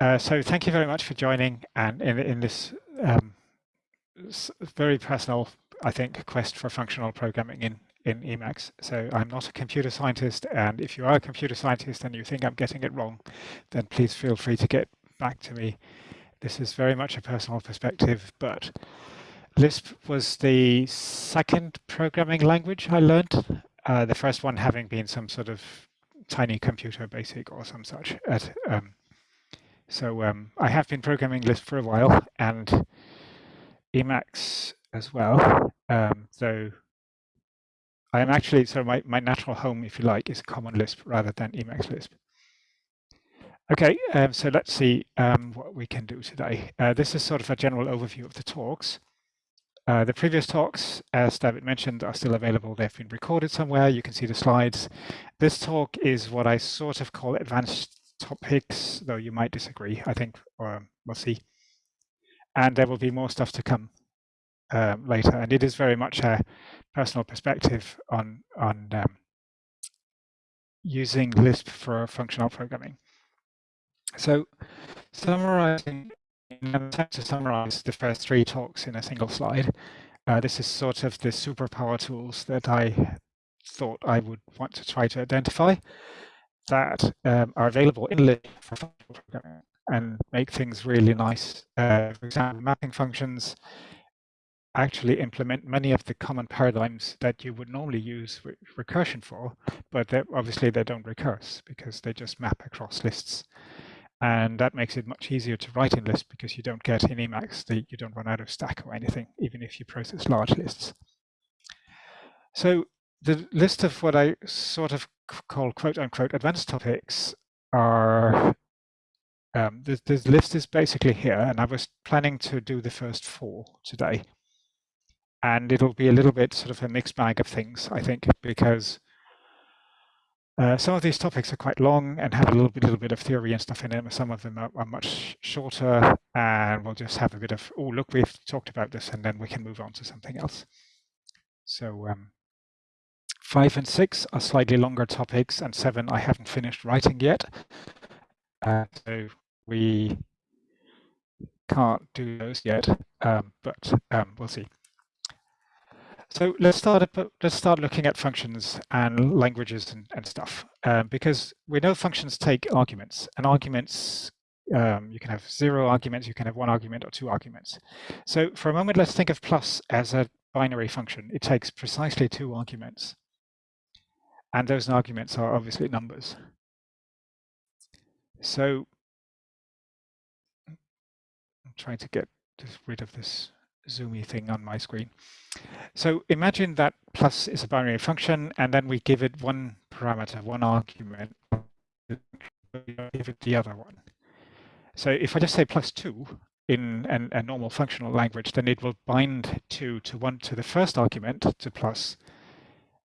Uh, so thank you very much for joining and in, in this um, very personal, I think, quest for functional programming in, in Emacs. So I'm not a computer scientist, and if you are a computer scientist and you think I'm getting it wrong, then please feel free to get back to me. This is very much a personal perspective, but Lisp was the second programming language I learned, uh, the first one having been some sort of tiny computer basic or some such at um, so um, I have been programming Lisp for a while and Emacs as well. Um, so I am actually, so my, my natural home, if you like, is Common Lisp rather than Emacs Lisp. Okay, um, so let's see um, what we can do today. Uh, this is sort of a general overview of the talks. Uh, the previous talks, as David mentioned, are still available. They've been recorded somewhere. You can see the slides. This talk is what I sort of call advanced topics, though you might disagree, I think, or we'll see. And there will be more stuff to come um, later. And it is very much a personal perspective on, on um, using Lisp for functional programming. So summarizing, in an attempt to summarize the first three talks in a single slide, uh, this is sort of the superpower tools that I thought I would want to try to identify that um, are available in Lisp for programming and make things really nice. Uh, for example, mapping functions actually implement many of the common paradigms that you would normally use re recursion for, but obviously they don't recurse because they just map across lists. And that makes it much easier to write in Lisp because you don't get in Emacs, the, you don't run out of stack or anything, even if you process large lists. So the list of what I sort of call quote unquote advanced topics are um, this, list is basically here, and I was planning to do the first four today. And it'll be a little bit sort of a mixed bag of things, I think, because uh, some of these topics are quite long and have a little bit, little bit of theory and stuff in them. Some of them are, are much shorter, and we'll just have a bit of, oh, look, we've talked about this, and then we can move on to something else. So um, Five and six are slightly longer topics, and seven I haven't finished writing yet. Uh, so we can't do those yet, um, but um, we'll see. So let's start. Let's start looking at functions and languages and, and stuff, um, because we know functions take arguments, and arguments um, you can have zero arguments, you can have one argument or two arguments. So for a moment, let's think of plus as a binary function. It takes precisely two arguments. And those arguments are obviously numbers. So I'm trying to get rid of this zoomy thing on my screen. So imagine that plus is a binary function, and then we give it one parameter, one argument, give it the other one. So if I just say plus two in an, a normal functional language, then it will bind two to one to the first argument to plus,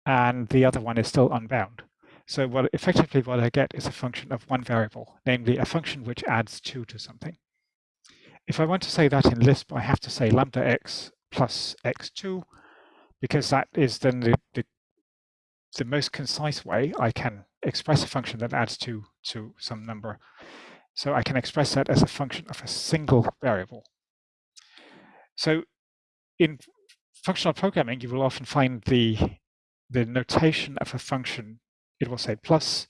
and the other one is still unbound. So what effectively what I get is a function of one variable, namely a function which adds two to something. If I want to say that in Lisp, I have to say lambda x plus x2, because that is then the, the, the most concise way I can express a function that adds two to some number. So I can express that as a function of a single variable. So in functional programming, you will often find the the notation of a function, it will say plus,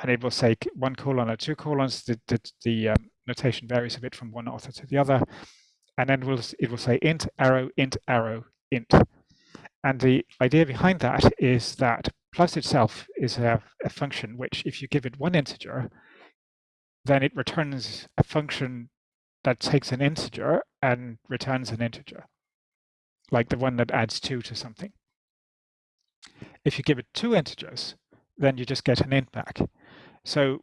and it will say one colon or two colons. The, the, the um, notation varies a bit from one author to the other. And then we'll, it will say int, arrow, int, arrow, int. And the idea behind that is that plus itself is a, a function which, if you give it one integer, then it returns a function that takes an integer and returns an integer, like the one that adds two to something. If you give it two integers, then you just get an int back. So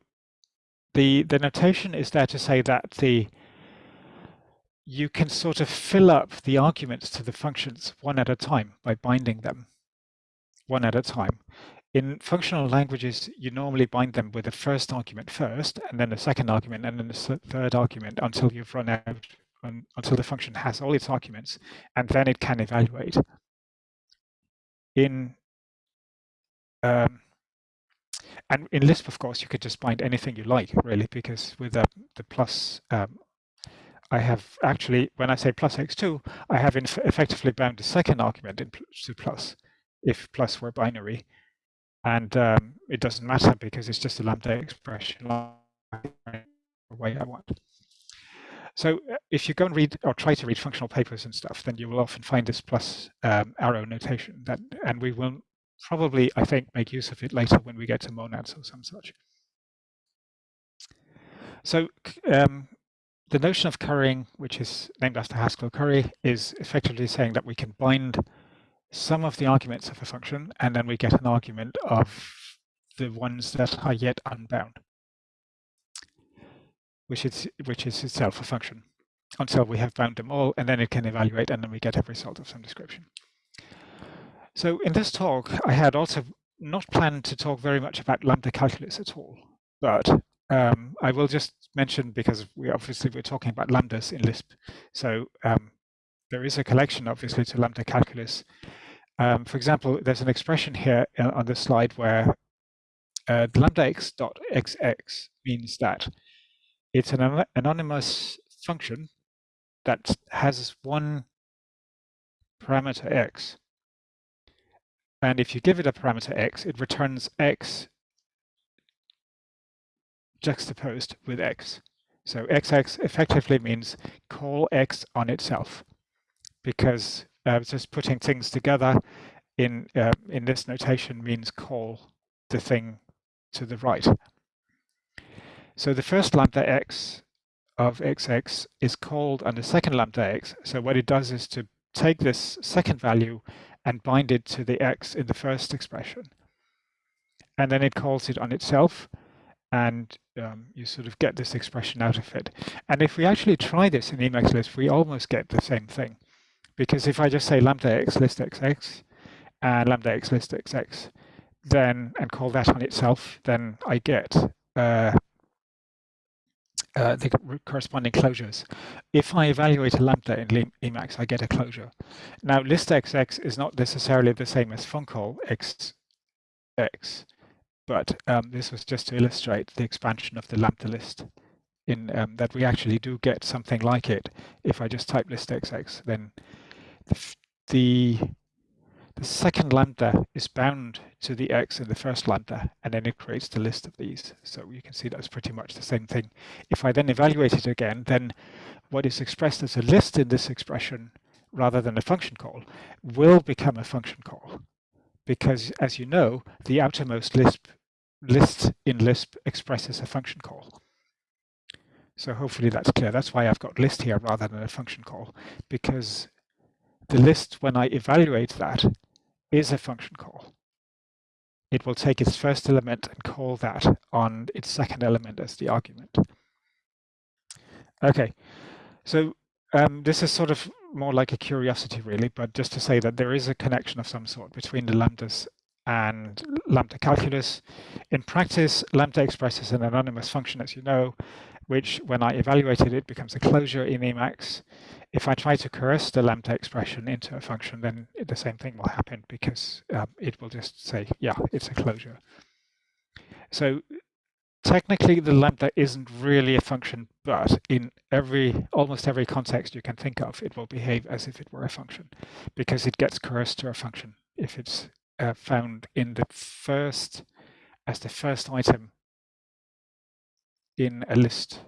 the, the notation is there to say that the you can sort of fill up the arguments to the functions one at a time by binding them one at a time. In functional languages, you normally bind them with the first argument first, and then the second argument, and then the third argument until you've run out, until the function has all its arguments, and then it can evaluate. In um, And in Lisp, of course, you could just bind anything you like, really, because with the, the plus, um, I have actually, when I say plus x2, I have effectively bound the second argument to plus, if plus were binary. And um, it doesn't matter because it's just a lambda expression the way I want. So uh, if you go and read or try to read functional papers and stuff, then you will often find this plus um, arrow notation that, and we will probably, I think, make use of it later when we get to monads or some such. So um, the notion of currying, which is named after Haskell Curry, is effectively saying that we can bind some of the arguments of a function, and then we get an argument of the ones that are yet unbound which is which is itself a function until we have bound them all, and then it can evaluate, and then we get a result of some description. So in this talk, I had also not planned to talk very much about lambda calculus at all, but um, I will just mention because we obviously we're talking about lambdas in Lisp. So um, there is a collection obviously to lambda calculus. Um, for example, there's an expression here uh, on the slide where uh, lambda x dot xx means that it's an anonymous function that has one parameter x. And if you give it a parameter x, it returns x juxtaposed with x. So xx effectively means call x on itself because uh, just putting things together in uh, in this notation means call the thing to the right. So the first lambda x of xx is called on the second lambda x. So what it does is to take this second value and bind it to the x in the first expression. And then it calls it on itself and um, you sort of get this expression out of it. And if we actually try this in Emacs Lisp, we almost get the same thing. Because if I just say lambda x list xx and lambda x list xx, then and call that on itself, then I get uh, uh, the corresponding closures. If I evaluate a lambda in Emacs, I get a closure. Now, list xx is not necessarily the same as funcall xx, but um, this was just to illustrate the expansion of the lambda list in um, that we actually do get something like it. If I just type list xx, then the the second lambda is bound to the x in the first lambda, and then it creates the list of these. So you can see that's pretty much the same thing. If I then evaluate it again, then what is expressed as a list in this expression, rather than a function call, will become a function call. Because as you know, the outermost Lisp, list in Lisp expresses a function call. So hopefully that's clear. That's why I've got list here rather than a function call, because the list, when I evaluate that, is a function call. It will take its first element and call that on its second element as the argument. Okay, so um, this is sort of more like a curiosity really, but just to say that there is a connection of some sort between the lambdas and lambda calculus. In practice, lambda expresses an anonymous function, as you know, which when I evaluated it becomes a closure in Emacs. If I try to coerce the lambda expression into a function, then the same thing will happen because um, it will just say, yeah, it's a closure. So technically the lambda isn't really a function, but in every almost every context you can think of, it will behave as if it were a function because it gets coerced to a function if it's uh, found in the first as the first item in a list,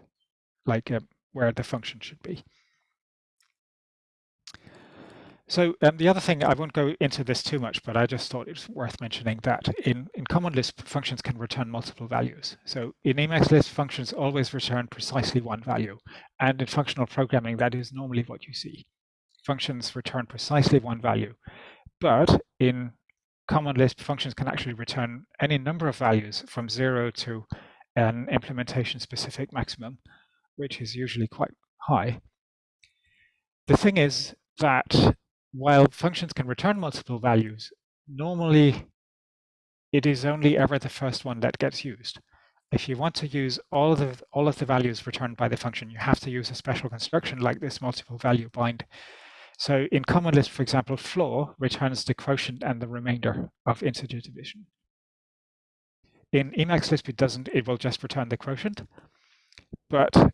like uh, where the function should be. So um, the other thing, I won't go into this too much, but I just thought it's worth mentioning that in, in Common Lisp, functions can return multiple values. So in Emacs Lisp, functions always return precisely one value. And in functional programming, that is normally what you see. Functions return precisely one value. But in Common Lisp, functions can actually return any number of values from zero to an implementation specific maximum, which is usually quite high. The thing is that while functions can return multiple values, normally it is only ever the first one that gets used. If you want to use all of the, all of the values returned by the function, you have to use a special construction like this multiple value bind. So in Common Lisp, for example, floor returns the quotient and the remainder of integer division. In Emacs Lisp, it doesn't, it will just return the quotient. But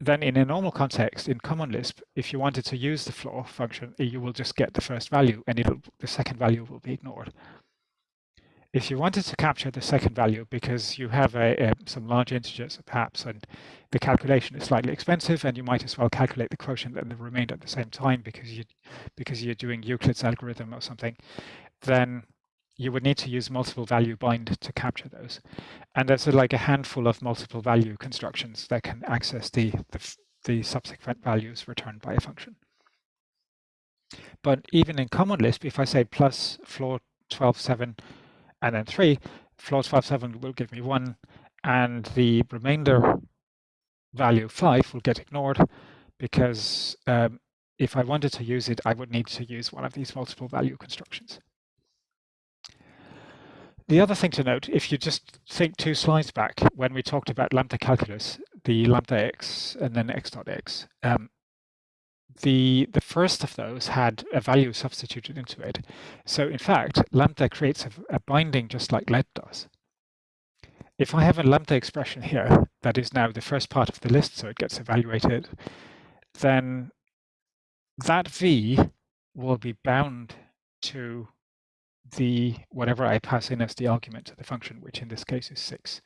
then in a normal context, in Common Lisp, if you wanted to use the floor function, you will just get the first value and it'll, the second value will be ignored. If you wanted to capture the second value because you have a, a, some large integers perhaps and the calculation is slightly expensive and you might as well calculate the quotient and the remainder at the same time because you because you're doing Euclid's algorithm or something, then you would need to use multiple value bind to capture those. And there's like a handful of multiple value constructions that can access the, the, the subsequent values returned by a function. But even in Common Lisp, if I say plus floor 12.7 and then 3, floor 12.7 will give me 1, and the remainder value 5 will get ignored because um, if I wanted to use it, I would need to use one of these multiple value constructions. The other thing to note, if you just think two slides back when we talked about lambda calculus, the lambda x and then x dot x, um, the, the first of those had a value substituted into it. So in fact, lambda creates a, a binding just like let does. If I have a lambda expression here that is now the first part of the list, so it gets evaluated, then that v will be bound to the whatever I pass in as the argument to the function, which in this case is 6.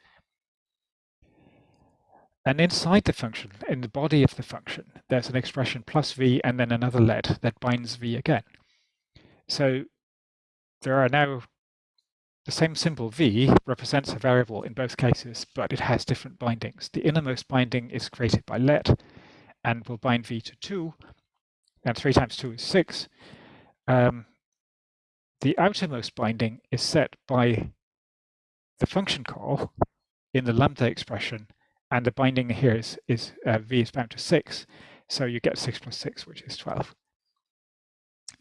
And inside the function, in the body of the function, there's an expression plus v and then another let that binds v again. So there are now the same symbol v represents a variable in both cases, but it has different bindings. The innermost binding is created by let and will bind v to 2, and 3 times 2 is 6. Um, the outermost binding is set by the function call in the lambda expression, and the binding here is, is uh, v is bound to 6, so you get 6 plus 6, which is 12.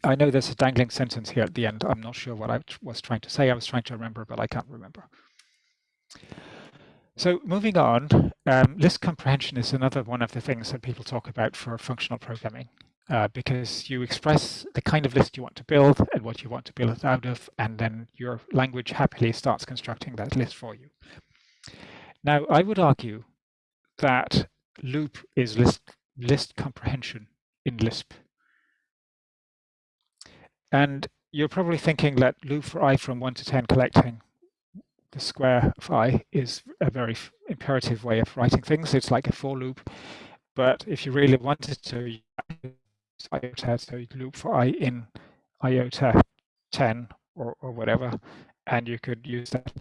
I know there's a dangling sentence here at the end. I'm not sure what I was trying to say. I was trying to remember, but I can't remember. So moving on, um, Lisp comprehension is another one of the things that people talk about for functional programming uh, because you express the kind of list you want to build and what you want to build it out of, and then your language happily starts constructing that list for you. Now, I would argue that loop is list, list comprehension in Lisp. And you're probably thinking that loop for i from 1 to 10 collecting the square of i is a very imperative way of writing things. It's like a for loop. But if you really wanted to, iota, so you loop for i in iota 10 or, or whatever, and you could use that.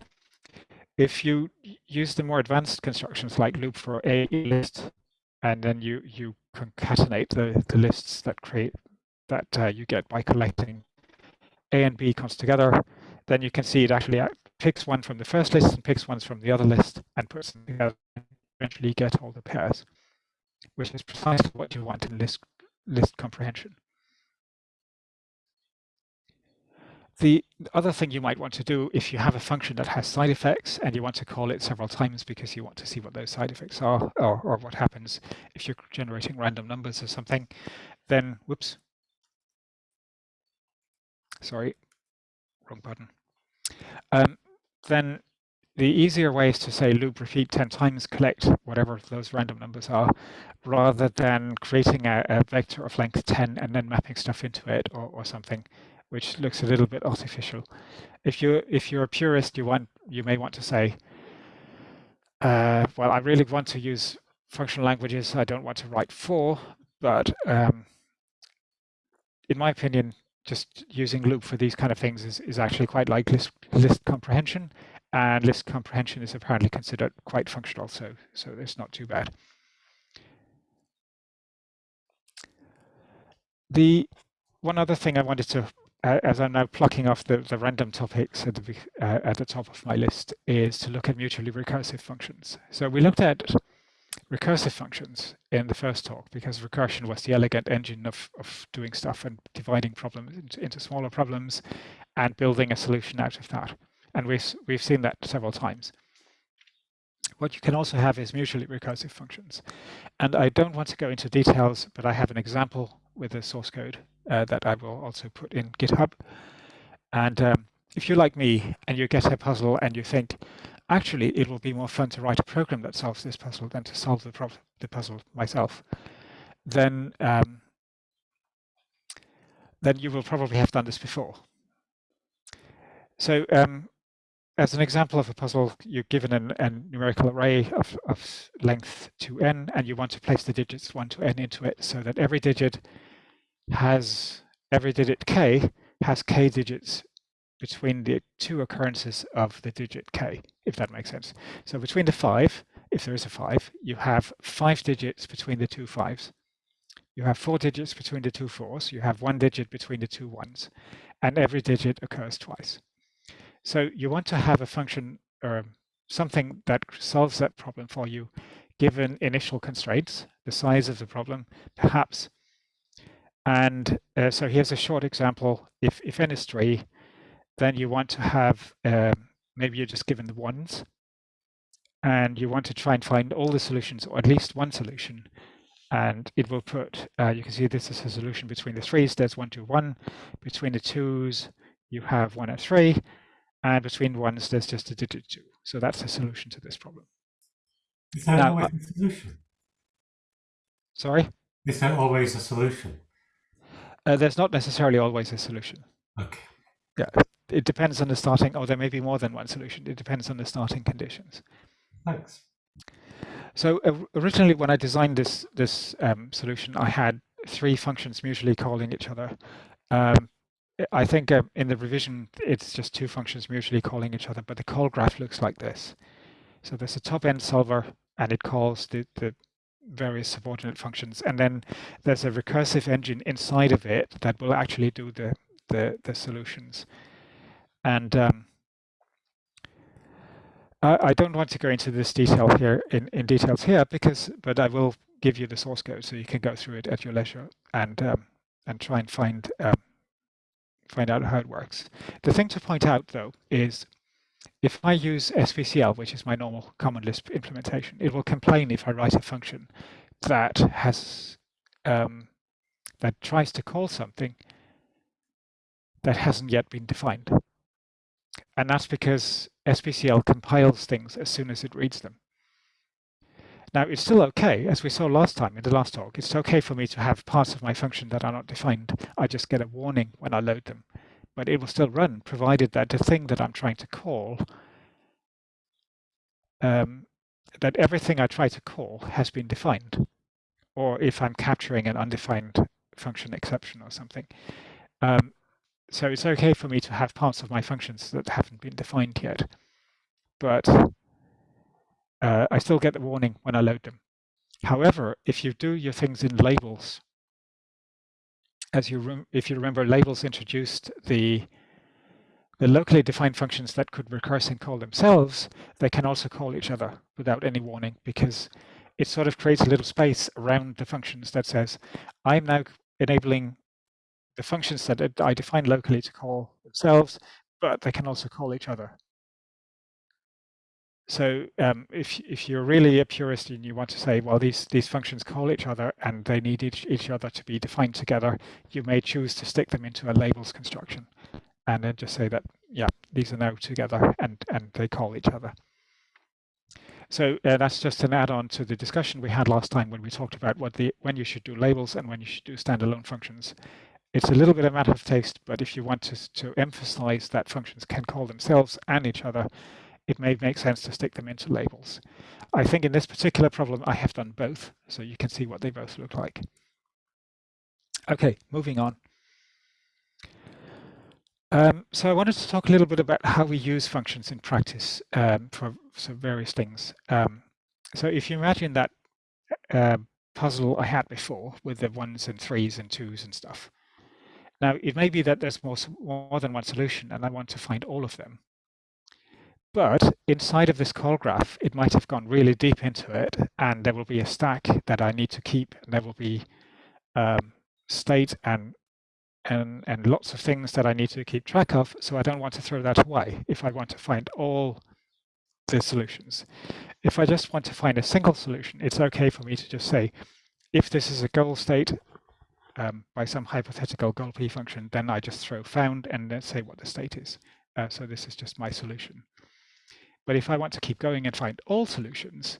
If you use the more advanced constructions like loop for a list, and then you, you concatenate the, the lists that create that uh, you get by collecting a and b comes together, then you can see it actually picks one from the first list and picks ones from the other list and puts them together and eventually get all the pairs, which is precisely what you want in list list comprehension. The other thing you might want to do if you have a function that has side effects and you want to call it several times because you want to see what those side effects are or, or what happens if you're generating random numbers or something, then whoops. Sorry, wrong button. Um, then the easier way is to say loop repeat 10 times, collect whatever those random numbers are, rather than creating a, a vector of length 10 and then mapping stuff into it or, or something, which looks a little bit artificial. If you if you're a purist, you want you may want to say, uh, well, I really want to use functional languages. I don't want to write for, but um, in my opinion, just using loop for these kind of things is, is actually quite like list, list comprehension and list comprehension is apparently considered quite functional, so, so it's not too bad. The one other thing I wanted to, uh, as I'm now plucking off the, the random topics at the, uh, at the top of my list, is to look at mutually recursive functions. So we looked at recursive functions in the first talk because recursion was the elegant engine of, of doing stuff and dividing problems into, into smaller problems and building a solution out of that. And we've, we've seen that several times. What you can also have is mutually recursive functions. And I don't want to go into details, but I have an example with the source code uh, that I will also put in GitHub. And um, if you're like me and you get a puzzle and you think, actually, it will be more fun to write a program that solves this puzzle than to solve the, the puzzle myself, then um, then you will probably have done this before. So um, as an example of a puzzle, you're given an, a numerical array of, of length 2n, and you want to place the digits 1 to n into it so that every digit has, every digit k has k digits between the two occurrences of the digit k, if that makes sense. So between the 5, if there is a 5, you have 5 digits between the two 5s. You have 4 digits between the two 4s. You have 1 digit between the two 1s. And every digit occurs twice. So you want to have a function or something that solves that problem for you given initial constraints, the size of the problem, perhaps. And uh, so here's a short example. If, if n is 3, then you want to have, um, maybe you're just given the ones, and you want to try and find all the solutions, or at least one solution. And it will put, uh, you can see this is a solution between the threes, there's one, two, one. Between the twos, you have one and three. And between ones, there's just a digit two. So that's the solution to this problem. Is that now, always a solution? Sorry? Is that always a solution? Uh, there's not necessarily always a solution. Okay. Yeah, it depends on the starting, or there may be more than one solution. It depends on the starting conditions. Thanks. So uh, originally, when I designed this this um, solution, I had three functions mutually calling each other. Um, I think um, in the revision, it's just two functions mutually calling each other, but the call graph looks like this. So there's a top-end solver, and it calls the, the various subordinate functions. And then there's a recursive engine inside of it that will actually do the, the, the solutions. And um, I, I, don't want to go into this detail here in, in details here because, but I will give you the source code so you can go through it at your leisure and um, and try and find um, find out how it works. The thing to point out though is if I use SBCL, which is my normal common Lisp implementation, it will complain if I write a function that has um, that tries to call something that hasn't yet been defined. And that's because SBCL compiles things as soon as it reads them. Now, it's still okay, as we saw last time in the last talk, it's okay for me to have parts of my function that are not defined. I just get a warning when I load them. But it will still run, provided that the thing that I'm trying to call, um, that everything I try to call has been defined. Or if I'm capturing an undefined function exception or something. Um, so it's okay for me to have parts of my functions that haven't been defined yet, but uh, I still get the warning when I load them. However, if you do your things in labels, as you if you remember, labels introduced the the locally defined functions that could recurse and call themselves, they can also call each other without any warning because it sort of creates a little space around the functions that says, I'm now enabling the functions that I define locally to call themselves, but they can also call each other. So um, if if you're really a purist and you want to say, well, these these functions call each other and they need each, each other to be defined together, you may choose to stick them into a labels construction, and then just say that yeah, these are now together and and they call each other. So uh, that's just an add-on to the discussion we had last time when we talked about what the when you should do labels and when you should do standalone functions it's a little bit a matter of taste, but if you want to, to emphasize that functions can call themselves and each other, it may make sense to stick them into labels. I think in this particular problem, I have done both, so you can see what they both look like. Okay, moving on. Um, so I wanted to talk a little bit about how we use functions in practice um, for, for various things. Um, so if you imagine that uh, puzzle I had before with the ones and threes and twos and stuff, now, it may be that there's more, more than one solution and I want to find all of them. But inside of this call graph, it might have gone really deep into it and there will be a stack that I need to keep and there will be um, state and, and, and lots of things that I need to keep track of. So I don't want to throw that away if I want to find all the solutions. If I just want to find a single solution, it's okay for me to just say, if this is a goal state, um, by some hypothetical goal p function, then I just throw found and then say what the state is. Uh, so this is just my solution. But if I want to keep going and find all solutions,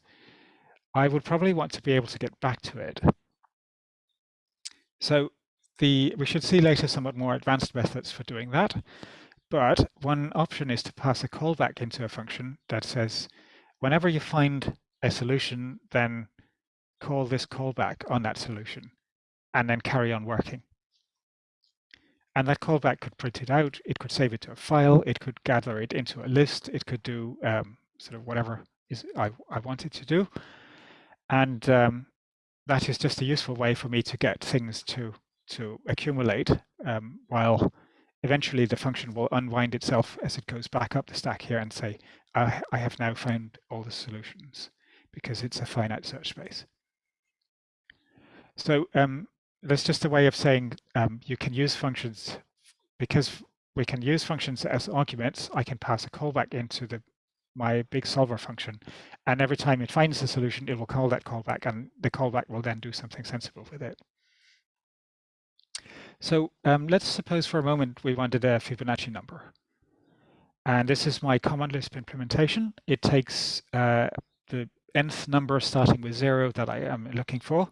I would probably want to be able to get back to it. So the we should see later somewhat more advanced methods for doing that. But one option is to pass a callback into a function that says, whenever you find a solution, then call this callback on that solution and then carry on working. And that callback could print it out, it could save it to a file, it could gather it into a list, it could do um, sort of whatever is I, I want it to do. And um, that is just a useful way for me to get things to, to accumulate um, while eventually the function will unwind itself as it goes back up the stack here and say, I, I have now found all the solutions because it's a finite search space. So um, that's just a way of saying um, you can use functions because we can use functions as arguments. I can pass a callback into the my big solver function, and every time it finds a solution, it will call that callback, and the callback will then do something sensible with it. So um, let's suppose for a moment we wanted a Fibonacci number. And this is my Common Lisp implementation. It takes uh, the nth number starting with zero that I am looking for.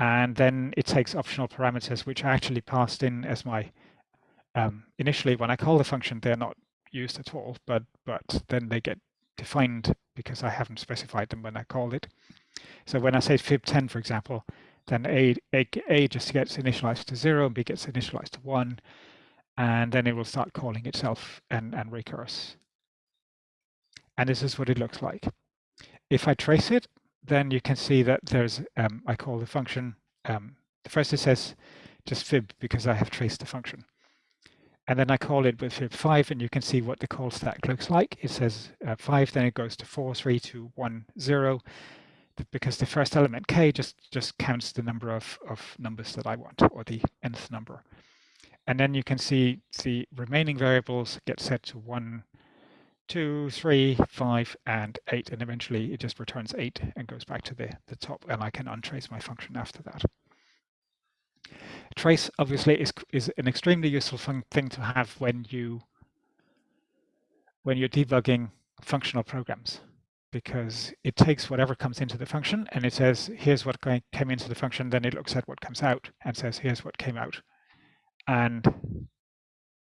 And then it takes optional parameters, which are actually passed in as my, um, initially when I call the function, they're not used at all, but, but then they get defined because I haven't specified them when I called it. So when I say fib10, for example, then A, A, A just gets initialized to zero, and B gets initialized to one, and then it will start calling itself and, and recurse. And this is what it looks like. If I trace it, then you can see that there's, um, I call the function, um, the first it says just fib because I have traced the function. And then I call it with fib5 and you can see what the call stack looks like. It says uh, 5, then it goes to 4, 3, 2, 1, 0, because the first element k just just counts the number of of numbers that I want or the nth number. And then you can see the remaining variables get set to one, two, three, five, and eight, and eventually it just returns eight and goes back to the, the top, and I can untrace my function after that. Trace obviously is is an extremely useful thing to have when you when you're debugging functional programs because it takes whatever comes into the function and it says, here's what came into the function, then it looks at what comes out and says, here's what came out. And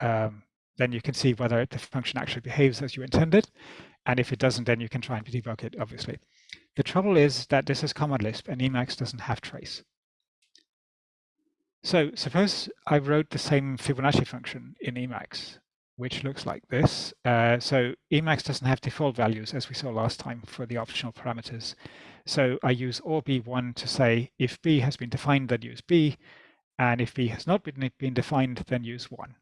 um, then you can see whether the function actually behaves as you intended. And if it doesn't, then you can try and debug it, obviously. The trouble is that this is Common Lisp and Emacs doesn't have trace. So suppose I wrote the same Fibonacci function in Emacs which looks like this. Uh, so Emacs doesn't have default values as we saw last time for the optional parameters. So I use or b1 to say if b has been defined, then use b, and if b has not been, been defined, then use 1.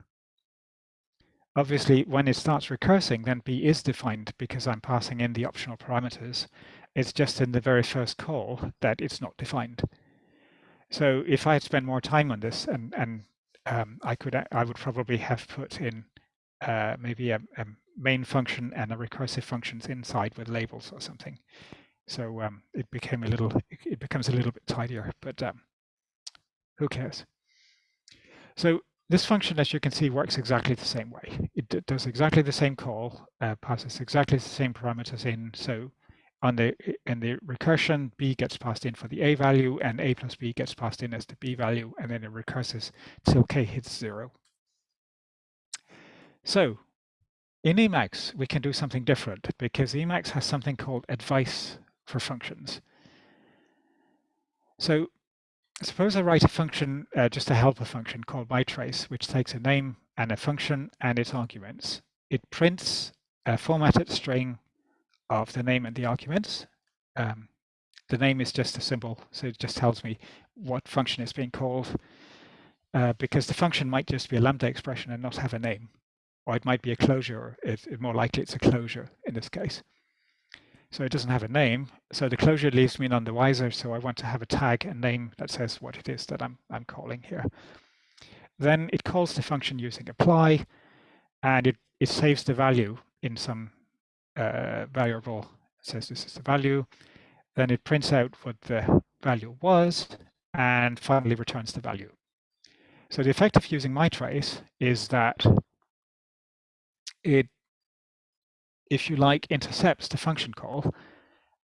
Obviously, when it starts recursing, then b is defined because I'm passing in the optional parameters. It's just in the very first call that it's not defined. So if I had spent more time on this, and, and um, I could, I would probably have put in uh, maybe a, a, main function and a recursive functions inside with labels or something. So um, it became a little, it becomes a little bit tidier, but um, who cares? So this function, as you can see, works exactly the same way. It does exactly the same call, uh, passes exactly the same parameters in. So on the in the recursion, b gets passed in for the a value, and a plus b gets passed in as the b value, and then it recurses till k hits zero. So in Emacs, we can do something different because Emacs has something called advice for functions. So suppose I write a function, uh, just a helper function called mytrace, which takes a name and a function and its arguments. It prints a formatted string of the name and the arguments. Um, the name is just a symbol, so it just tells me what function is being called, uh, because the function might just be a lambda expression and not have a name or it might be a closure. It's more likely it's a closure in this case. So it doesn't have a name. So the closure leaves me none the wiser. So I want to have a tag, a name that says what it is that I'm, I'm calling here. Then it calls the function using apply, and it, it saves the value in some uh, variable. It says this is the value. Then it prints out what the value was, and finally returns the value. So the effect of using my trace is that it, if you like, intercepts the function call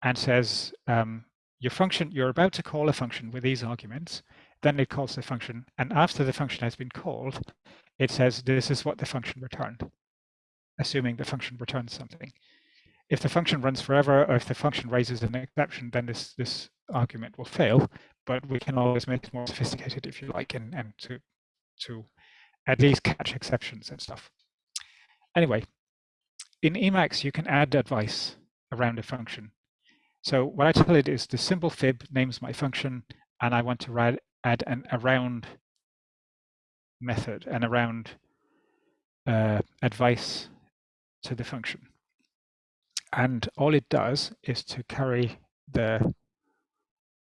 and says, um, your function, you're about to call a function with these arguments, then it calls the function. And after the function has been called, it says, this is what the function returned, assuming the function returns something. If the function runs forever, or if the function raises an exception, then this, this argument will fail, but we can always make it more sophisticated if you like, and, and to, to at least catch exceptions and stuff. Anyway, in Emacs, you can add advice around a function. So what I tell it is the symbol fib names my function, and I want to add, add an around method, an around uh, advice to the function. And all it does is to carry the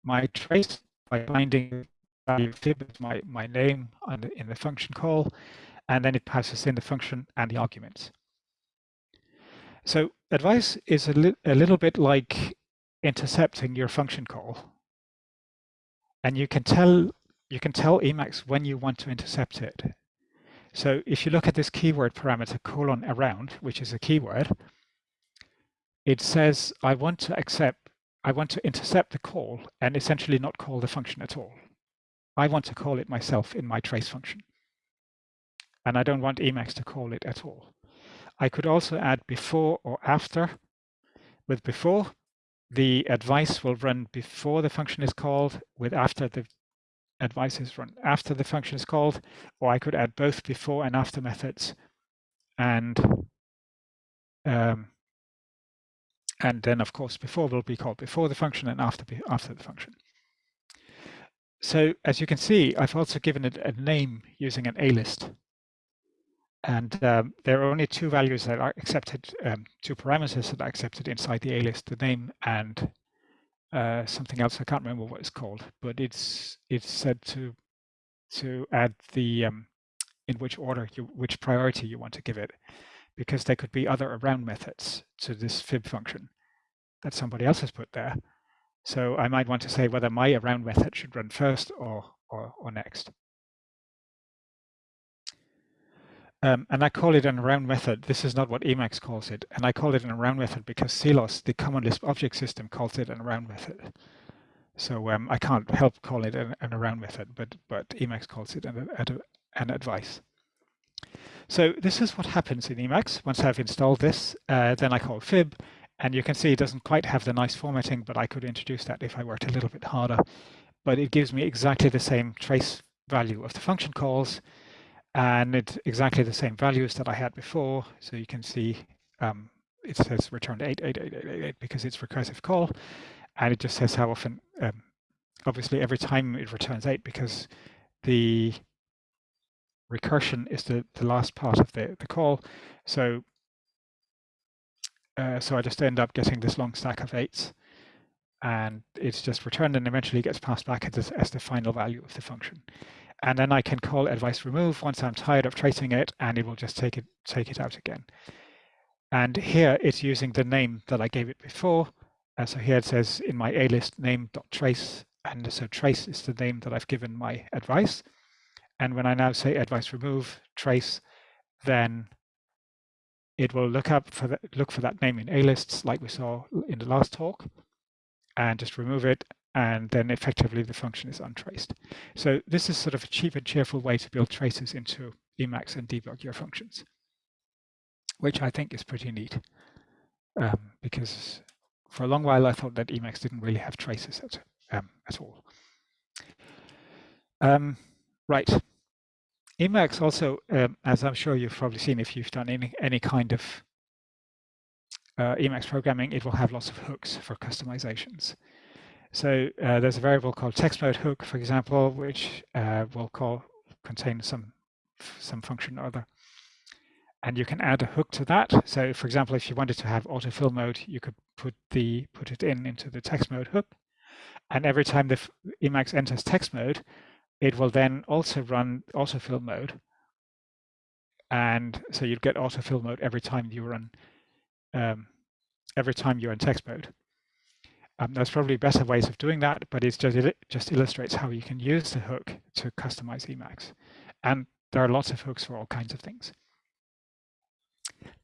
my trace by binding fib as my, my name in the function call, and then it passes in the function and the arguments. So advice is a, li a little bit like intercepting your function call. And you can tell you can tell Emacs when you want to intercept it. So if you look at this keyword parameter colon around, which is a keyword, it says I want to accept I want to intercept the call and essentially not call the function at all. I want to call it myself in my trace function. And I don't want Emacs to call it at all. I could also add before or after. With before, the advice will run before the function is called, with after the advice is run after the function is called, or I could add both before and after methods. And um, and then of course before will be called before the function and after after the function. So as you can see, I've also given it a name using an A-list. And um, there are only two values that are accepted, um, two parameters that are accepted inside the A-list, the name and uh, something else. I can't remember what it's called, but it's it's said to to add the um, in which order you which priority you want to give it, because there could be other around methods to this fib function that somebody else has put there. So I might want to say whether my around method should run first or or, or next. Um, and I call it an around method. This is not what Emacs calls it. And I call it an around method because CLOS, the Common Lisp object system, calls it an around method. So um, I can't help call it an, an, around method, but, but Emacs calls it an, an advice. So this is what happens in Emacs. Once I've installed this, uh, then I call fib, and you can see it doesn't quite have the nice formatting, but I could introduce that if I worked a little bit harder. But it gives me exactly the same trace value of the function calls, and it's exactly the same values that I had before. So you can see um, it says returned 8, 8, 8, 8, 8, 8 because it's recursive call. And it just says how often, um, obviously every time it returns 8 because the recursion is the, the last part of the, the call. So uh, so I just end up getting this long stack of 8s and it's just returned and eventually gets passed back as, as the final value of the function. And then I can call advice remove once I'm tired of tracing it, and it will just take it take it out again. And here it's using the name that I gave it before. Uh, so here it says in my A list name.trace, and so trace is the name that I've given my advice. And when I now say advice remove trace, then it will look up for the, look for that name in A lists like we saw in the last talk and just remove it and then effectively the function is untraced. So this is sort of a cheap and cheerful way to build traces into Emacs and debug your functions, which I think is pretty neat um, because for a long while I thought that Emacs didn't really have traces at, um, at all. Um, right. Emacs also, um, as I'm sure you've probably seen if you've done any, any kind of uh, Emacs programming, it will have lots of hooks for customizations. So uh, there's a variable called text mode hook, for example, which uh, will call contain some some function or other. And you can add a hook to that. So for example, if you wanted to have autofill mode, you could put the put it in into the text mode hook. And every time the Emacs enters text mode, it will then also run autofill mode. And so you'd get autofill mode every time you run um, every time you're in text mode. Um, there's probably better ways of doing that, but it's just, it just illustrates how you can use the hook to customize Emacs. And there are lots of hooks for all kinds of things.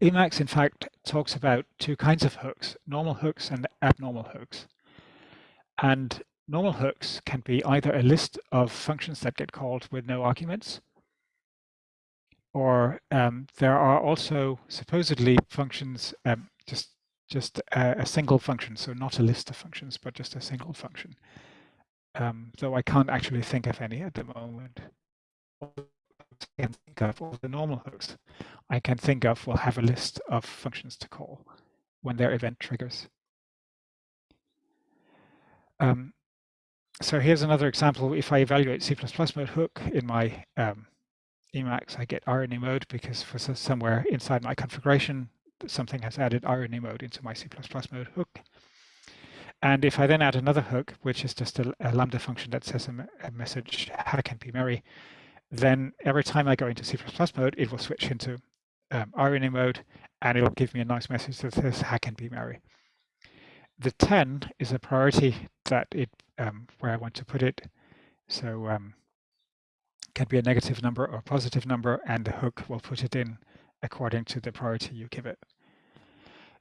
Emacs, in fact, talks about two kinds of hooks, normal hooks and abnormal hooks. And normal hooks can be either a list of functions that get called with no arguments, or um, there are also supposedly functions, um, just, a, a, single function, so not a list of functions, but just a single function. Um, though I can't actually think of any at the moment. I can think of all the normal hooks I can think of will have a list of functions to call when their event triggers. Um, so here's another example. If I evaluate C++ mode hook in my um, Emacs, I get irony mode because for somewhere inside my configuration, something has added irony mode into my C++ mode hook. And if I then add another hook, which is just a, a lambda function that says a, a message, hack and be merry, then every time I go into C++ mode, it will switch into um, irony mode and it'll give me a nice message that says hack and be merry. The 10 is a priority that it um, where I want to put it. So um, can be a negative number or a positive number, and the hook will put it in according to the priority you give it.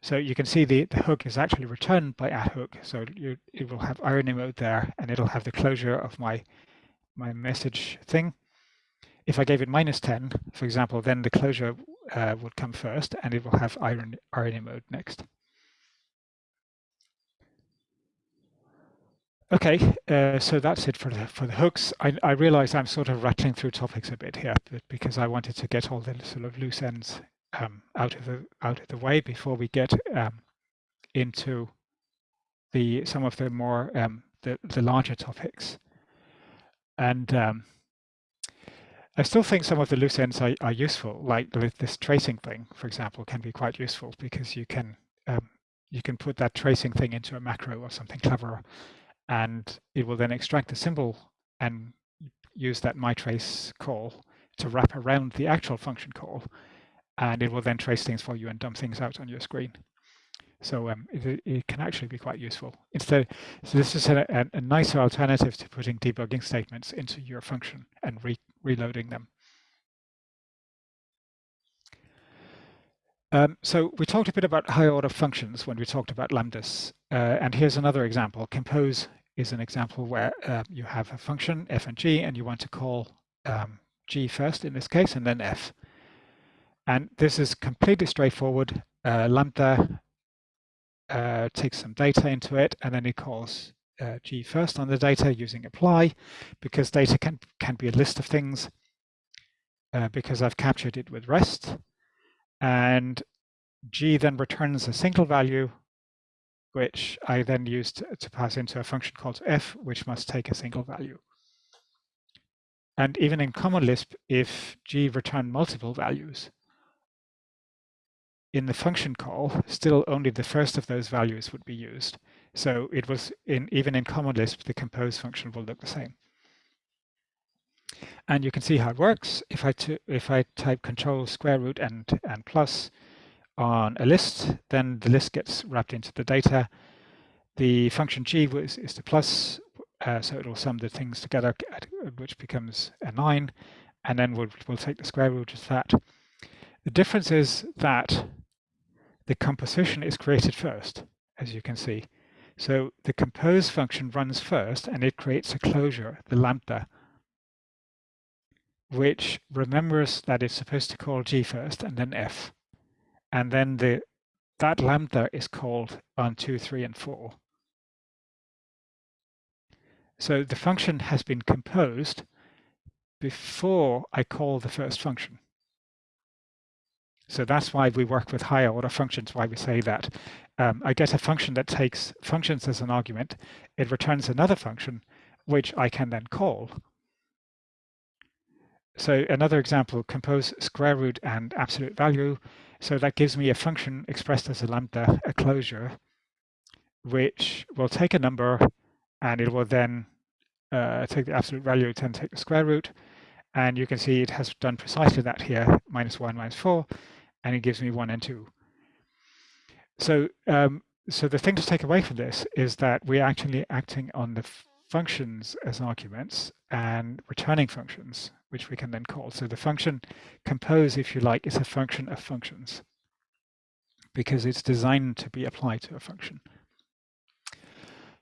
So you can see the, the hook is actually returned by add hook. So you, it will have irony mode there, and it'll have the closure of my, my message thing. If I gave it minus 10, for example, then the closure uh, would come first, and it will have irony, irony mode next. Okay, uh, so that's it for the for the hooks. I, I realize I'm sort of rattling through topics a bit here, but because I wanted to get all the sort of loose ends um, out of the out of the way before we get um, into the some of the more um, the the larger topics. And um, I still think some of the loose ends are, are useful, like this tracing thing, for example, can be quite useful because you can um, you can put that tracing thing into a macro or something clever and it will then extract the symbol and use that mytrace call to wrap around the actual function call. And it will then trace things for you and dump things out on your screen. So um, it, it, can actually be quite useful. Instead, so this is a, a, nicer alternative to putting debugging statements into your function and re reloading them. Um, so we talked a bit about higher order functions when we talked about lambdas. Uh, and here's another example. Compose is an example where uh, you have a function f and g and you want to call um, g first in this case and then f. And this is completely straightforward. Uh, lambda uh, takes some data into it and then it calls uh, g first on the data using apply because data can, can be a list of things uh, because I've captured it with rest. And g then returns a single value which I then used to pass into a function called f, which must take a single value. And even in Common Lisp, if g returned multiple values, in the function call, still only the first of those values would be used. So it was in even in Common Lisp, the compose function will look the same. And you can see how it works. If I if I type control square root and and plus, on a list, then the list gets wrapped into the data. The function g is, is the plus, uh, so it will sum the things together, which becomes a 9, and then we'll, we'll take the square root of that. The difference is that the composition is created first, as you can see. So the compose function runs first, and it creates a closure, the lambda, which remembers that it's supposed to call g first and then f and then the that lambda is called on 2, 3, and 4. So the function has been composed before I call the first function. So that's why we work with higher order functions, why we say that. Um, I get a function that takes functions as an argument. It returns another function, which I can then call. So another example, compose square root and absolute value. So that gives me a function expressed as a lambda, a closure, which will take a number and it will then uh, take the absolute value, then take the square root. And you can see it has done precisely that here, minus one, minus four, and it gives me one and two. So, um, so the thing to take away from this is that we're actually acting on the functions as arguments and returning functions which we can then call. So the function compose, if you like, is a function of functions. because it's designed to be applied to a function.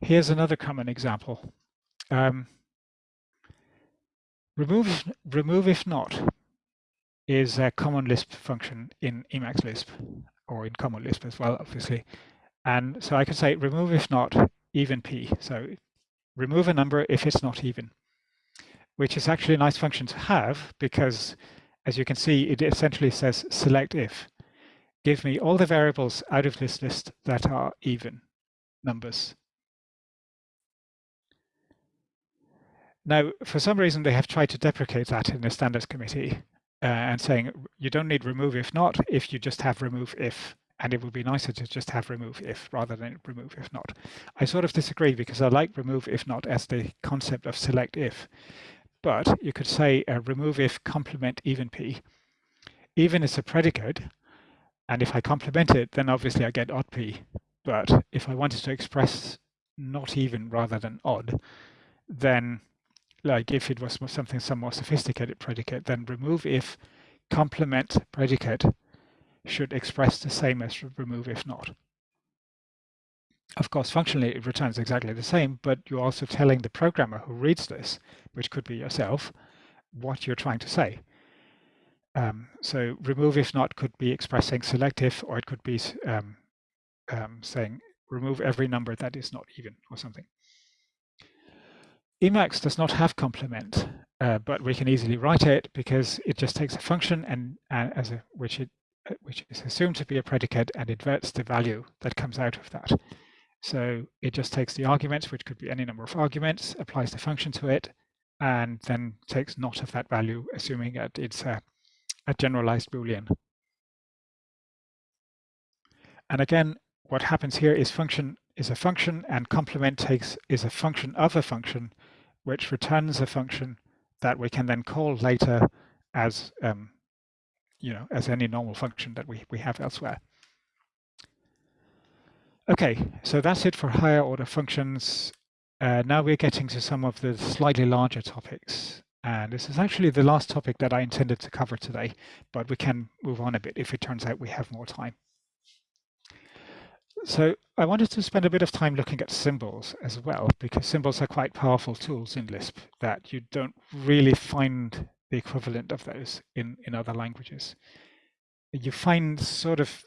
Here's another common example. Um, remove, remove if not is a common Lisp function in Emacs Lisp or in Common Lisp as well, obviously. And so I can say remove if not even p. So remove a number if it's not even, which is actually a nice function to have because as you can see, it essentially says select if. Give me all the variables out of this list that are even numbers. Now, for some reason, they have tried to deprecate that in the standards committee uh, and saying you don't need remove if not if you just have remove if. And it would be nicer to just have remove if rather than remove if not. I sort of disagree because I like remove if not as the concept of select if. But you could say remove if complement even p. Even is a predicate, and if I complement it, then obviously I get odd p. But if I wanted to express not even rather than odd, then like if it was something some more sophisticated predicate, then remove if complement predicate should express the same as remove if not. Of course, functionally it returns exactly the same, but you're also telling the programmer who reads this, which could be yourself, what you're trying to say. Um, so remove if not could be expressing selective, or it could be um, um, saying remove every number that is not even or something. Emacs does not have complement, uh, but we can easily write it because it just takes a function and, and as a which it uh, which is assumed to be a predicate and inverts the value that comes out of that. So it just takes the arguments, which could be any number of arguments, applies the function to it, and then takes not of that value, assuming that it's a, a generalized Boolean. And again, what happens here is function is a function and complement takes is a function of a function which returns a function that we can then call later as um, you know as any normal function that we, we have elsewhere. Okay, so that's it for higher order functions. Uh, now we're getting to some of the slightly larger topics. And this is actually the last topic that I intended to cover today, but we can move on a bit if it turns out we have more time. So I wanted to spend a bit of time looking at symbols as well, because symbols are quite powerful tools in Lisp that you don't really find the equivalent of those in, in other languages. You find sort of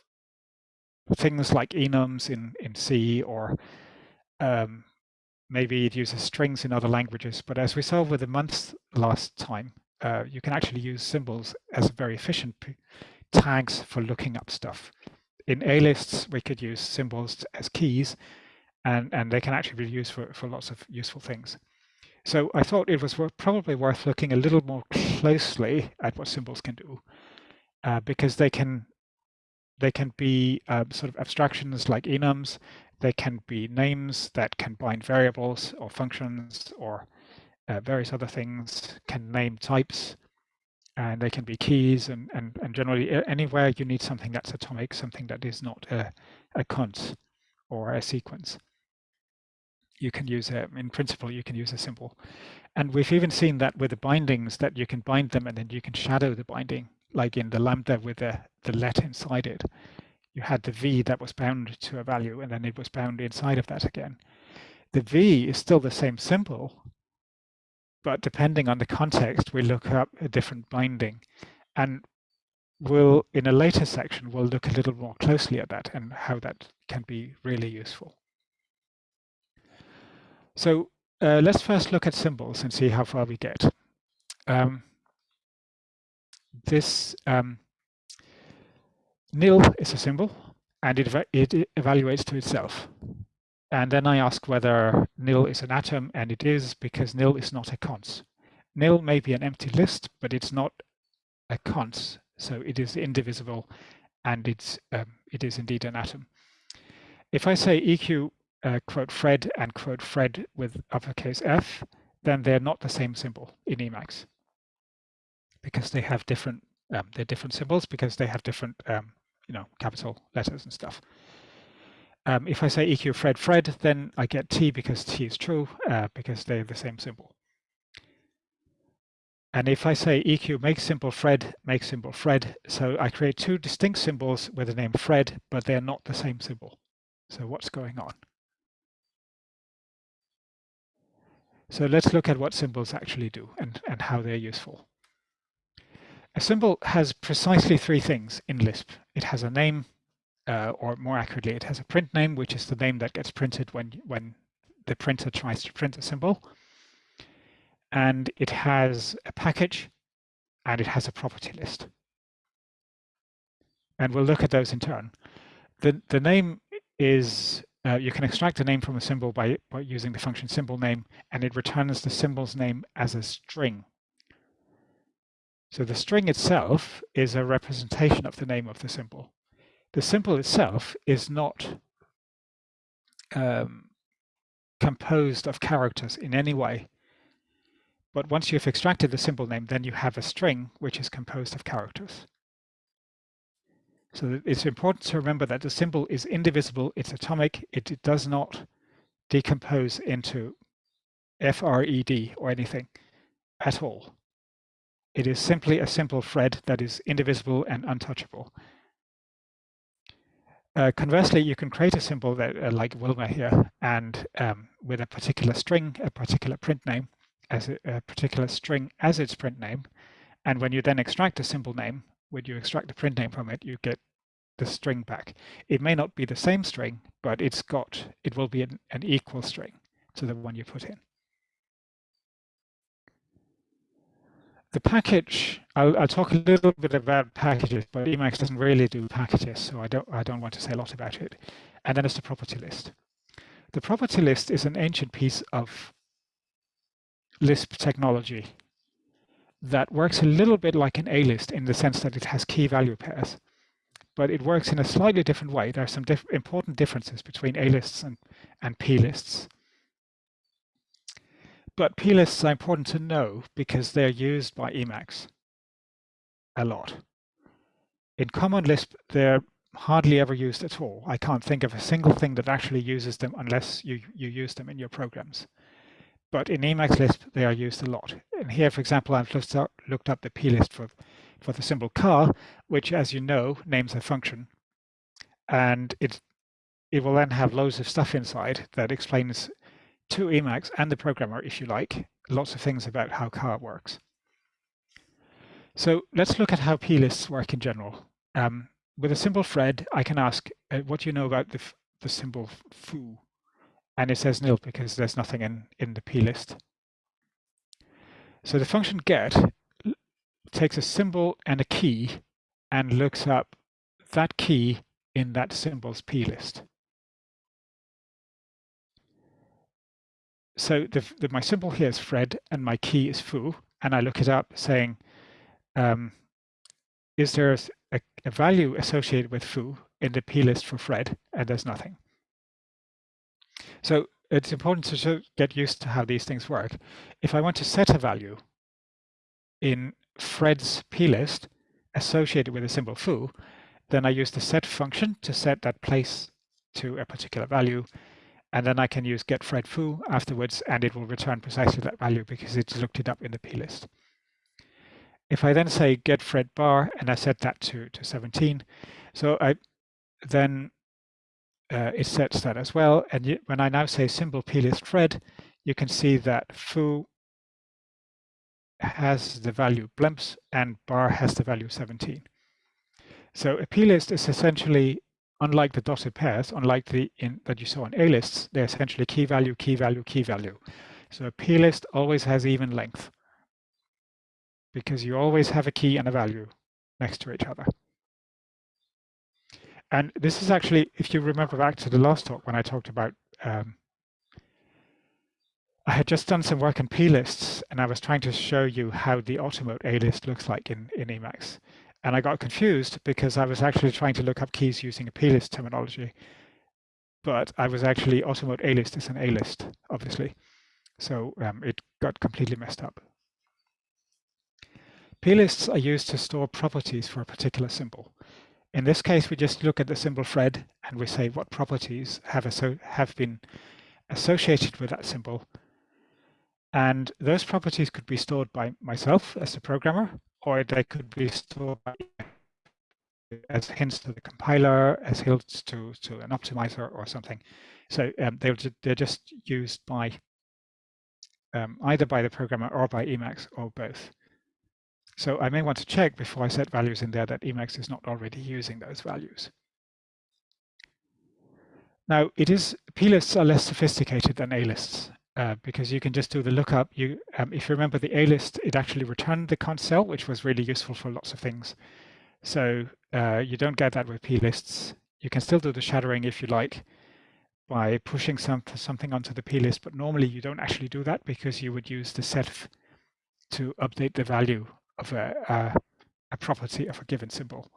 things like enums in, in C or um, maybe it uses strings in other languages. But as we saw with the months last time, uh, you can actually use symbols as very efficient tags for looking up stuff in A lists, we could use symbols as keys, and, and they can actually be used for, for lots of useful things. So I thought it was probably worth looking a little more closely at what symbols can do, uh, because they can they can be uh, sort of abstractions like enums. They can be names that can bind variables or functions or uh, various other things. Can name types and they can be keys and, and, and generally anywhere you need something that's atomic, something that is not a, a cons or a sequence. You can use a, in principle, you can use a symbol. And we've even seen that with the bindings that you can bind them and then you can shadow the binding, like in the lambda with the, the let inside it. You had the V that was bound to a value and then it was bound inside of that again. The V is still the same symbol, but depending on the context, we look up a different binding. And we'll, in a later section, we'll look a little more closely at that and how that can be really useful. So uh, let's first look at symbols and see how far we get. Um, this um, nil is a symbol and it, it evaluates to itself. And then I ask whether nil is an atom, and it is because nil is not a cons. Nil may be an empty list, but it's not a cons, so it is indivisible, and it's um, it is indeed an atom. If I say eq uh, quote Fred and quote Fred with uppercase F, then they're not the same symbol in Emacs because they have different um, they're different symbols because they have different um, you know capital letters and stuff. Um, if I say EQ Fred Fred, then I get T because T is true, uh, because they're the same symbol. And if I say EQ make symbol Fred, make symbol Fred, so I create two distinct symbols with the name Fred, but they're not the same symbol. So what's going on? So let's look at what symbols actually do and, and how they're useful. A symbol has precisely three things in Lisp. It has a name, uh, or more accurately, it has a print name, which is the name that gets printed when, when the printer tries to print a symbol. And it has a package, and it has a property list. And we'll look at those in turn. The, the name is, uh, you can extract a name from a symbol by, by using the function symbol name, and it returns the symbol's name as a string. So the string itself is a representation of the name of the symbol. The symbol itself is not um, composed of characters in any way. But once you've extracted the symbol name, then you have a string which is composed of characters. So it's important to remember that the symbol is indivisible, it's atomic, it, does not decompose into FRED or anything at all. It is simply a simple Fred that is indivisible and untouchable. Uh, conversely, you can create a symbol that, uh, like Wilma here, and um, with a particular string, a particular print name, as a, a, particular string as its print name. And when you then extract a symbol name, when you extract the print name from it, you get the string back. It may not be the same string, but it's got, it will be an, an equal string to the one you put in. The package, I'll, I'll, talk a little bit about packages, but Emacs doesn't really do packages, so I don't, I don't want to say a lot about it. And then it's the property list. The property list is an ancient piece of Lisp technology that works a little bit like an A-list in the sense that it has key value pairs, but it works in a slightly different way. There are some important differences between A-lists and, and P-lists. But p-lists are important to know because they're used by Emacs a lot. In Common Lisp, they're hardly ever used at all. I can't think of a single thing that actually uses them unless you, you use them in your programs. But in Emacs Lisp, they are used a lot. And here, for example, I've looked up, the plist for, for the symbol car, which, as you know, names a function. And it, it will then have loads of stuff inside that explains to Emacs and the programmer, if you like, lots of things about how car works. So let's look at how p-lists work in general. Um, with a simple thread, I can ask, uh, what do you know about the, the symbol foo? And it says nil because there's nothing in, in the p-list. So the function get takes a symbol and a key and looks up that key in that symbol's p-list. so the, the, my symbol here is Fred and my key is foo, and I look it up saying, um, is there a, a, value associated with foo in the plist for Fred? And there's nothing. So it's important to get used to how these things work. If I want to set a value in Fred's plist associated with a symbol foo, then I use the set function to set that place to a particular value and then I can use get Fred foo afterwards, and it will return precisely that value because it's looked it up in the plist. If I then say get Fred bar, and I set that to, to 17, so I then uh, it sets that as well. And you, when I now say symbol plist Fred, you can see that foo has the value blimps and bar has the value 17. So a plist is essentially unlike the dotted pairs, unlike the in that you saw in A lists, they're essentially key value, key value, key value. So a P list always has even length because you always have a key and a value next to each other. And this is actually, if you remember back to the last talk when I talked about, um, I had just done some work on P lists and I was trying to show you how the Automode A list looks like in, in Emacs. And I got confused because I was actually trying to look up keys using a plist terminology. But I was actually Automode A-list is an A-list, obviously. So um, it got completely messed up. P-lists are used to store properties for a particular symbol. In this case, we just look at the symbol Fred and we say what properties have, have been associated with that symbol. And those properties could be stored by myself as a programmer, or they could be stored as hints to the compiler, as hints to, to an optimizer or something. So um, they're, they're just used by um, either by the programmer or by Emacs or both. So I may want to check before I set values in there that Emacs is not already using those values. Now, it isplists are less sophisticated than A-lists uh, because you can just do the lookup. You, um, if you remember the A-list, it actually returned the cons cell, which was really useful for lots of things. So uh, you don't get that with plists. You can still do the shadowing if you like by pushing some, something onto the plist, but normally you don't actually do that because you would use the set to update the value of a, a, a property of a given symbol.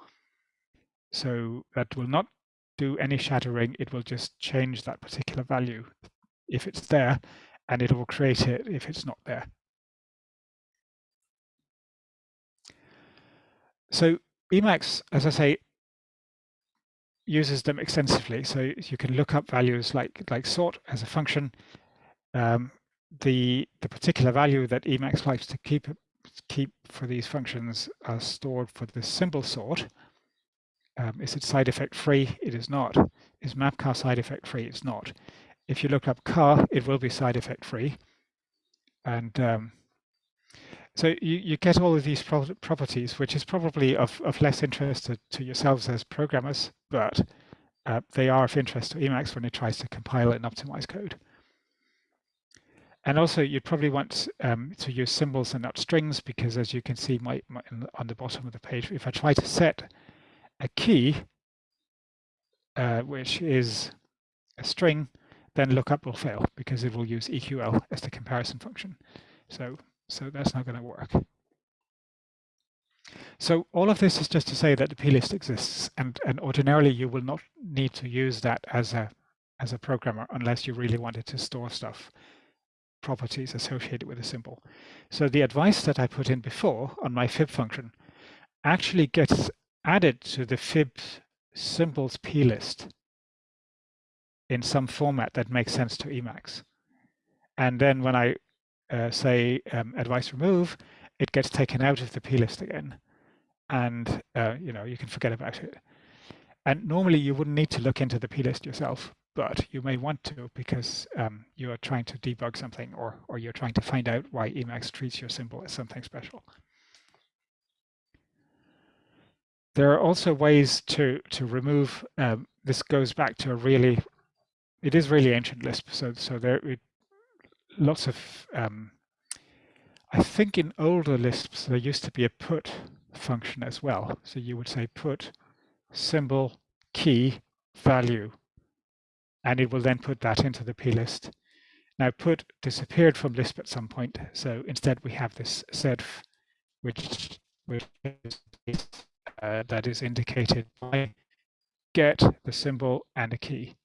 So that will not do any shadowing, it will just change that particular value if it's there, and it will create it if it's not there. So Emacs, as I say, uses them extensively. So you can look up values like like sort as a function. Um, the the particular value that Emacs likes to keep keep for these functions are stored for the symbol sort. Um, is it side effect free? It is not. Is mapcar side effect free? It's not. If you look up car, it will be side effect free. And um, so you, you get all of these pro properties, which is probably of, of less interest to, to yourselves as programmers, but uh, they are of interest to Emacs when it tries to compile and optimize code. And also, you'd probably want um, to use symbols and not strings, because as you can see my, my, on the bottom of the page, if I try to set a key, uh, which is a string, then lookup will fail because it will use EQL as the comparison function. So, so that's not going to work. So all of this is just to say that the plist exists, and, and ordinarily you will not need to use that as a as a programmer unless you really wanted to store stuff properties associated with a symbol. So the advice that I put in before on my fib function actually gets added to the fib symbols plist in some format that makes sense to Emacs. And then when I uh, say um, advice remove, it gets taken out of the plist again. And uh, you know you can forget about it. And normally you wouldn't need to look into the plist yourself, but you may want to because um, you are trying to debug something or, or you're trying to find out why Emacs treats your symbol as something special. There are also ways to, to remove, um, this goes back to a really, it is really ancient Lisp. So, so there are lots of, um, I think in older Lisps, there used to be a put function as well. So you would say put symbol key value and it will then put that into the plist. Now put disappeared from Lisp at some point, so instead we have this setf, which, which is, uh, that is indicated by get the symbol and a key.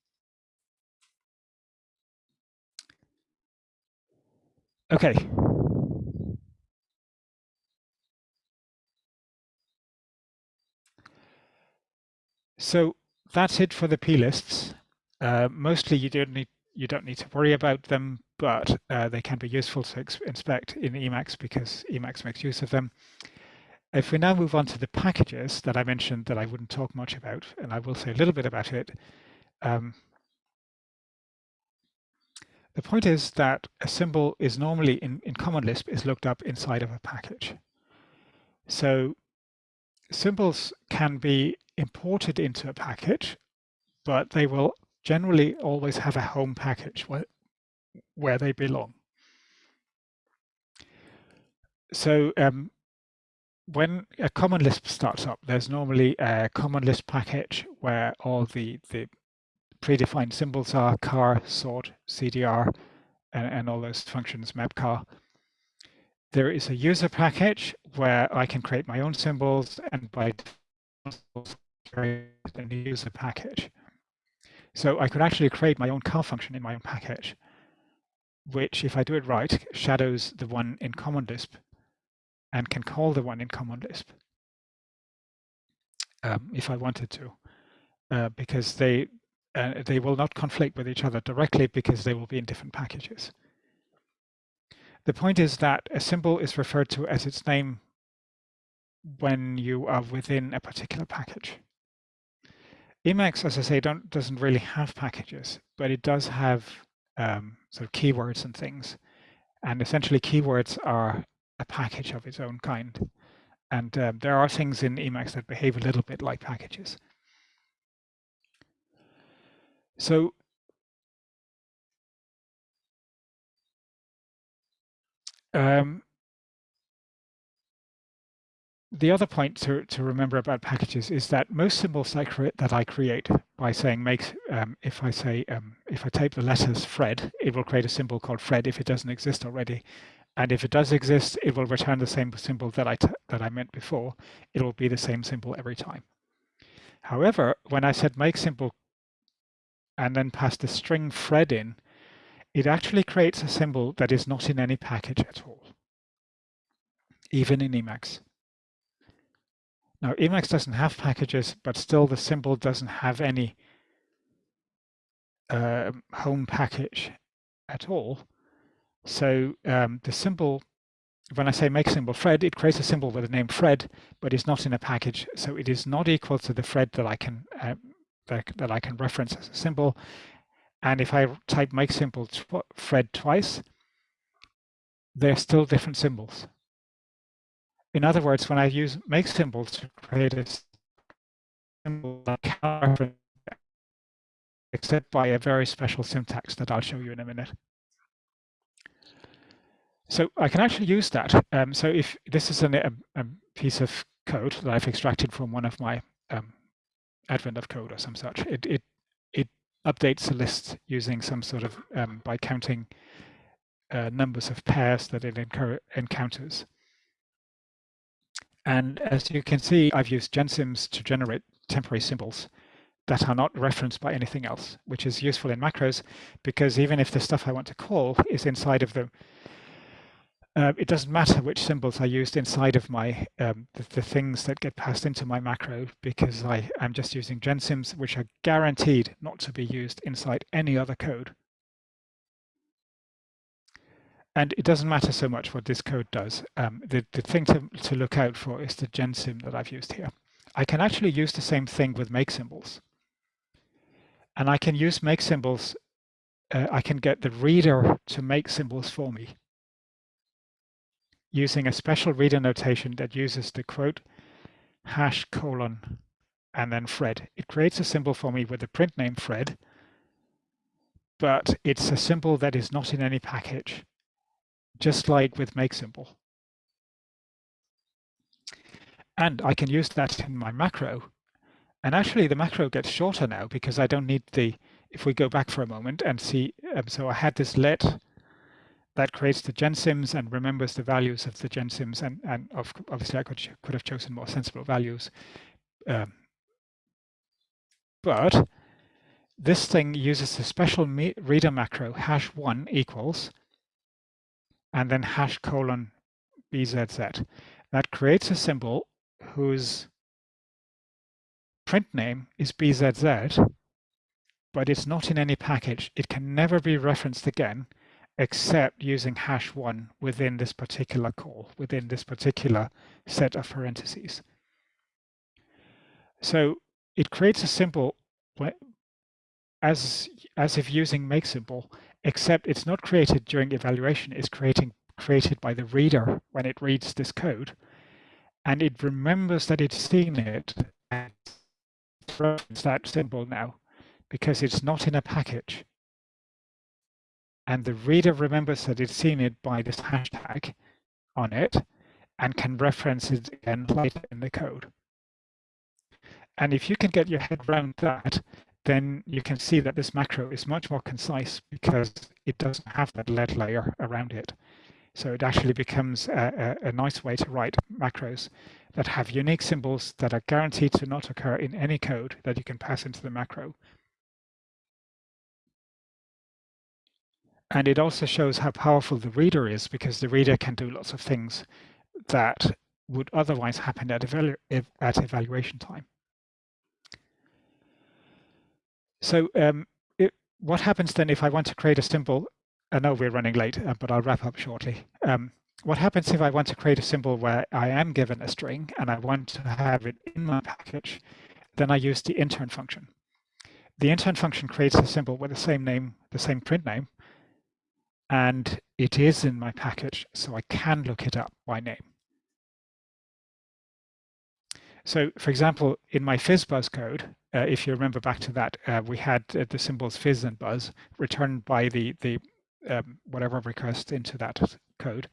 Okay. So that's it for the plists. Uh, mostly you don't need you don't need to worry about them, but uh, they can be useful to inspect in Emacs because Emacs makes use of them. If we now move on to the packages that I mentioned that I wouldn't talk much about, and I will say a little bit about it. Um, the point is that a symbol is normally in, in Common Lisp is looked up inside of a package. So symbols can be imported into a package, but they will generally always have a home package where, where they belong. So um, when a common Lisp starts up, there's normally a common Lisp package where all the, the predefined symbols are car, sort, CDR, and, and all those functions, mapcar. There is a user package where I can create my own symbols and by a user package. So I could actually create my own car function in my own package, which if I do it right, shadows the one in Common Lisp and can call the one in Common Lisp um, if I wanted to, uh, because they uh, they will not conflict with each other directly because they will be in different packages. The point is that a symbol is referred to as its name when you are within a particular package. Emacs, as I say, don't, doesn't really have packages, but it does have um, sort of keywords and things. And essentially keywords are a package of its own kind. And um, there are things in Emacs that behave a little bit like packages. So um, the other point to, to remember about packages is that most symbols I that I create by saying make, um, if I say, um, if I type the letters Fred, it will create a symbol called Fred if it doesn't exist already. And if it does exist, it will return the same symbol that I, that I meant before. It will be the same symbol every time. However, when I said make symbol and then pass the string Fred in, it actually creates a symbol that is not in any package at all, even in Emacs. Now Emacs doesn't have packages, but still the symbol doesn't have any uh, home package at all. So um, the symbol, when I say make symbol Fred, it creates a symbol with the name Fred, but it's not in a package. So it is not equal to the Fred that I can uh, that, that I can reference as a symbol. And if I type make symbol tw Fred twice, they're still different symbols. In other words, when I use make symbols to create a symbol except by a very special syntax that I'll show you in a minute. So I can actually use that. Um, so if this is an, a, a, piece of code that I've extracted from one of my um, advent of code or some such, it, it, it updates a list using some sort of, um, by counting uh, numbers of pairs that it encounters. And as you can see, I've used gensyms to generate temporary symbols that are not referenced by anything else, which is useful in macros because even if the stuff I want to call is inside of the, uh, it doesn't matter which symbols are used inside of my um, the, the, things that get passed into my macro because I am just using gensyms, which are guaranteed not to be used inside any other code. And it doesn't matter so much what this code does. Um, the, the thing to, to look out for is the gensym that I've used here. I can actually use the same thing with make symbols. And I can use make symbols, uh, I can get the reader to make symbols for me using a special reader notation that uses the quote hash colon and then Fred. It creates a symbol for me with the print name Fred, but it's a symbol that is not in any package just like with make symbol. And I can use that in my macro. And actually the macro gets shorter now because I don't need the, if we go back for a moment and see, um, so I had this let that creates the gensyms and remembers the values of the gensyms and, and of, obviously I could, could have chosen more sensible values. Um, but this thing uses a special reader macro hash one equals and then hash colon BZZ. That creates a symbol whose print name is BZZ, but it's not in any package. It can never be referenced again except using hash one within this particular call, within this particular set of parentheses. So it creates a symbol as, as if using make symbol, except it's not created during evaluation, it's creating, created by the reader when it reads this code. And it remembers that it's seen it and throws that symbol now because it's not in a package. And the reader remembers that it's seen it by this hashtag on it and can reference it again later in the code. And if you can get your head around that, then you can see that this macro is much more concise because it doesn't have that let layer around it. So it actually becomes a, a, a, nice way to write macros that have unique symbols that are guaranteed to not occur in any code that you can pass into the macro. And it also shows how powerful the reader is because the reader can do lots of things that would otherwise happen at, evalu at evaluation time. So um, it, what happens then if I want to create a symbol I know we're running late, uh, but I'll wrap up shortly. Um, what happens if I want to create a symbol where I am given a string and I want to have it in my package, then I use the intern function. The intern function creates a symbol with the same name, the same print name, and it is in my package, so I can look it up by name. So for example, in my FizzBuzz code, uh, if you remember back to that, uh, we had uh, the symbols fizz and buzz returned by the, the um, whatever request into that code.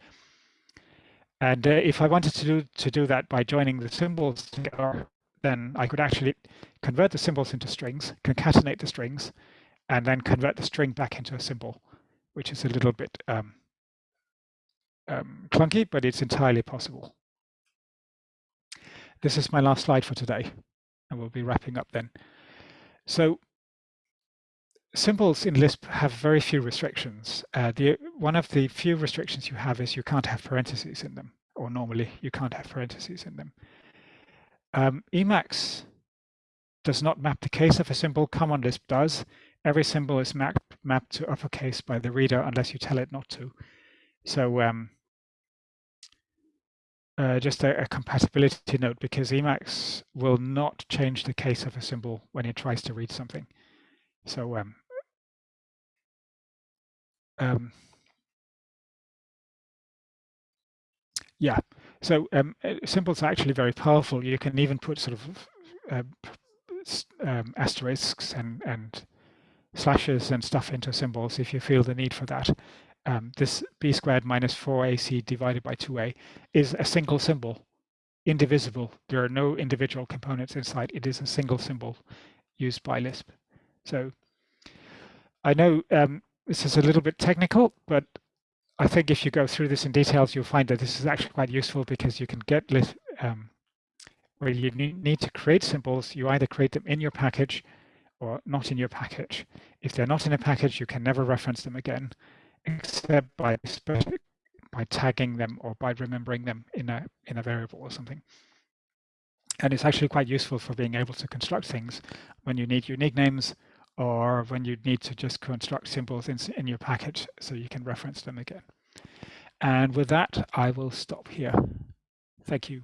And uh, if I wanted to do, to do that by joining the symbols together, then I could actually convert the symbols into strings, concatenate the strings, and then convert the string back into a symbol, which is a little bit um, um, clunky, but it's entirely possible. This is my last slide for today, and we'll be wrapping up then. So symbols in Lisp have very few restrictions. Uh, the One of the few restrictions you have is you can't have parentheses in them, or normally you can't have parentheses in them. Um, Emacs does not map the case of a symbol, Common Lisp does. Every symbol is mapped, mapped to uppercase by the reader unless you tell it not to. So um, uh, just a, a, compatibility note because Emacs will not change the case of a symbol when it tries to read something. So um, um, yeah, so um, uh, symbols are actually very powerful. You can even put sort of uh, um, asterisks and, and slashes and stuff into symbols if you feel the need for that. Um, this b squared minus 4ac divided by 2a is a single symbol, indivisible. There are no individual components inside. It is a single symbol used by Lisp. So I know um, this is a little bit technical, but I think if you go through this in details, you'll find that this is actually quite useful because you can get um, where you need to create symbols, you either create them in your package or not in your package. If they're not in a package, you can never reference them again, except by by tagging them or by remembering them in a in a variable or something. And it's actually quite useful for being able to construct things when you need unique names or when you need to just construct symbols in, in your package so you can reference them again. And with that, I will stop here. Thank you.